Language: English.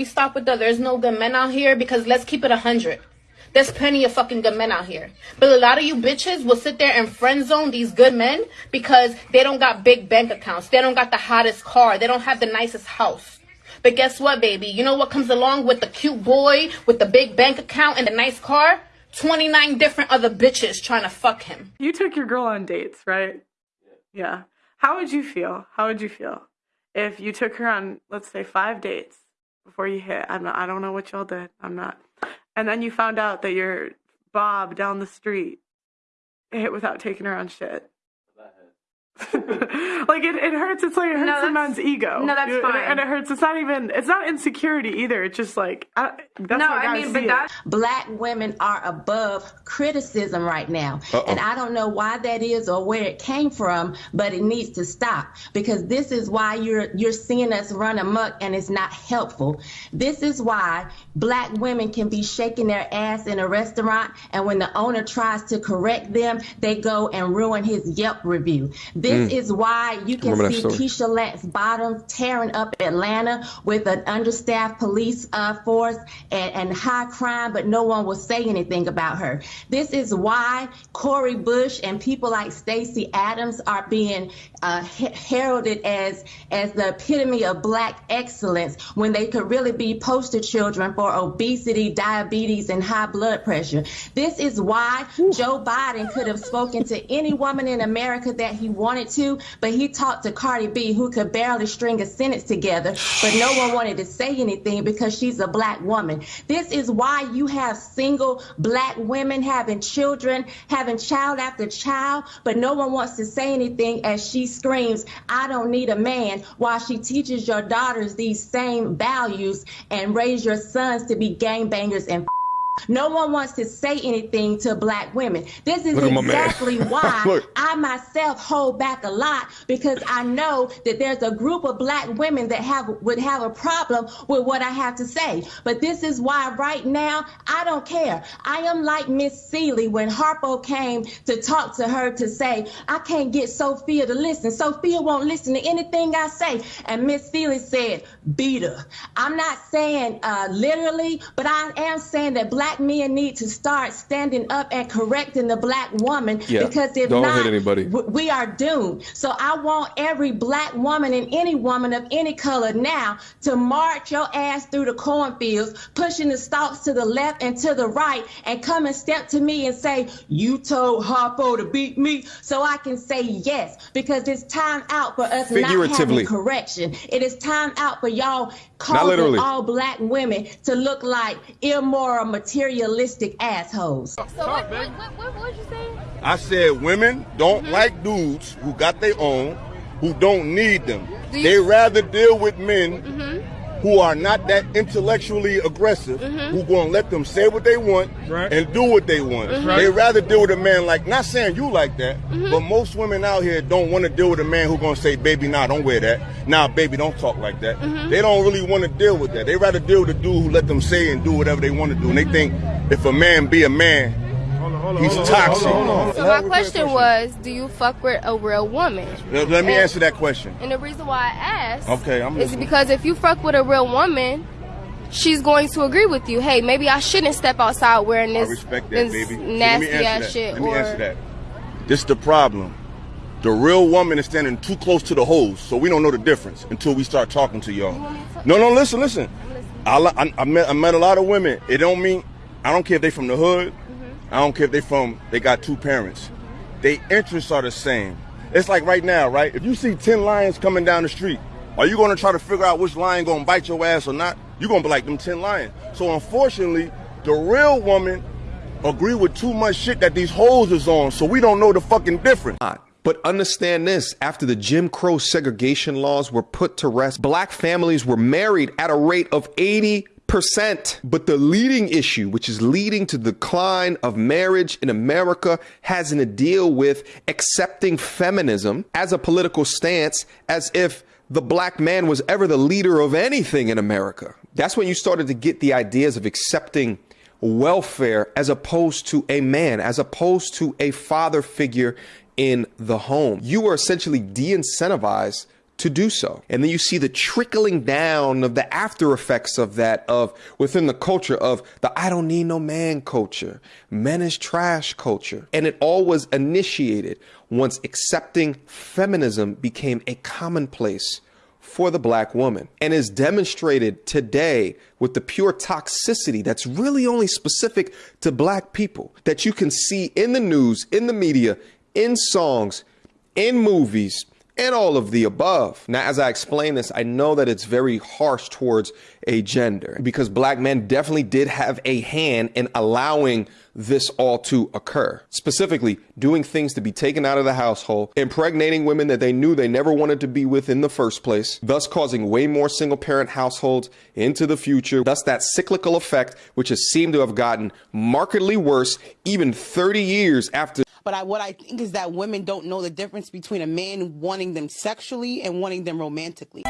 we stop with the there's no good men out here? Because let's keep it a hundred. There's plenty of fucking good men out here. But a lot of you bitches will sit there and friend zone these good men because they don't got big bank accounts. They don't got the hottest car. They don't have the nicest house. But guess what, baby? You know what comes along with the cute boy with the big bank account and the nice car? 29 different other bitches trying to fuck him. You took your girl on dates, right? Yeah. How would you feel? How would you feel if you took her on, let's say, five dates before you hit? I'm not, I don't know what y'all did. I'm not and then you found out that your Bob down the street hit without taking her on shit. like it, it hurts. It's like it hurts no, a man's ego. No, that's fine. And it hurts. It's not even. It's not insecurity either. It's just like I, that's no. I mean, but that black women are above criticism right now, Uh-oh. and I don't know why that is or where it came from, but it needs to stop because this is why you're you're seeing us run amok, and it's not helpful. This is why black women can be shaking their ass in a restaurant, and when the owner tries to correct them, they go and ruin his Yelp review. This mm. is why you can see Keisha Lance bottoms tearing up Atlanta with an understaffed police uh, force and, and high crime, but no one will say anything about her. This is why Cori Bush and people like Stacey Abrams are being uh, heralded as as the epitome of black excellence when they could really be poster children for obesity, diabetes, and high blood pressure. This is why. Joe Biden could have spoken to any woman in America that he wanted to, but he talked to Cardi B, who could barely string a sentence together, but no one wanted to say anything because she's a black woman. This is why you have single black women having children, having child after child, but no one wants to say anything as she screams, I don't need a man, while she teaches your daughters these same values and raise your sons to be gangbangers and no one wants to say anything to black women. This is exactly why I myself hold back a lot because I know that there's a group of black women that have would have a problem with what I have to say. But this is why right now I don't care. I am like Miss Celie when Harpo came to talk to her to say, I can't get Sofia to listen. Sofia won't listen to anything I say. And Miss Celie said, beat her. I'm not saying uh, literally, but I am saying that black black men need to start standing up and correcting the black woman yeah. because if Don't not, hit anybody. we are doomed. So I want every black woman and any woman of any color now to march your ass through the cornfields, pushing the stalks to the left and to the right, and come and step to me and say, "You told Harpo to beat me," so I can say yes because it's time out for us not having correction. It is time out for y'all causing all black women to look like immoral material materialistic assholes. So what, what, what, what, you saying? I said women don't mm-hmm. like dudes who got their own, who don't need them. Do they rather deal with men mm-hmm who are not that intellectually aggressive, mm-hmm. who gonna let them say what they want right. and do what they want. Mm-hmm. They rather deal with a man like not saying you like that, mm-hmm. but most women out here don't want to deal with a man who gonna say, "Baby, nah, don't wear that. Nah, baby, don't talk like that." Mm-hmm. They don't really want to deal with that. They rather deal with a dude who let them say and do whatever they want to do, and they think if a man be a man, He's toxic. So my question was, do you fuck with a real woman? Let, let me and, answer that question. And the reason why I asked, okay, I'm is because if you fuck with a real woman, she's going to agree with you. Hey, maybe I shouldn't step outside wearing this, respect that, this baby. nasty ass that. shit. Let me answer that. This is the problem. The real woman is standing too close to the hose, so we don't know the difference until we start talking to y'all. No, no, listen, listen. I, I, I, met, I met a lot of women. It don't mean I don't care if they from the hood. I don't care if they from, they got two parents. They interests are the same. It's like right now, right? If you see 10 lions coming down the street, are you going to try to figure out which lion going to bite your ass or not? You're going to be like them 10 lions. So unfortunately, the real woman agree with too much shit that these hoes is on, so we don't know the fucking difference. But understand this after the Jim Crow segregation laws were put to rest, black families were married at a rate of 80 percent. But the leading issue, which is leading to the decline of marriage in America, has to deal with accepting feminism as a political stance as if the black man was ever the leader of anything in America. That's when you started to get the ideas of accepting welfare as opposed to a man, as opposed to a father figure in the home. You were essentially de incentivized to do so. And then you see the trickling down of the after effects of that, of within the culture of the I don't need no man culture, men is trash culture. And it all was initiated once accepting feminism became a commonplace for the black woman and is demonstrated today with the pure toxicity that's really only specific to black people that you can see in the news, in the media, in songs, in movies, and all of the above. Now, as I explain this, I know that it's very harsh towards a gender because black men definitely did have a hand in allowing this all to occur. Specifically, doing things to be taken out of the household, impregnating women that they knew they never wanted to be with in the first place, thus causing way more single parent households into the future. Thus, that cyclical effect, which has seemed to have gotten markedly worse even 30 years after but I, what I think is that women don't know the difference between a man wanting them sexually and wanting them romantically.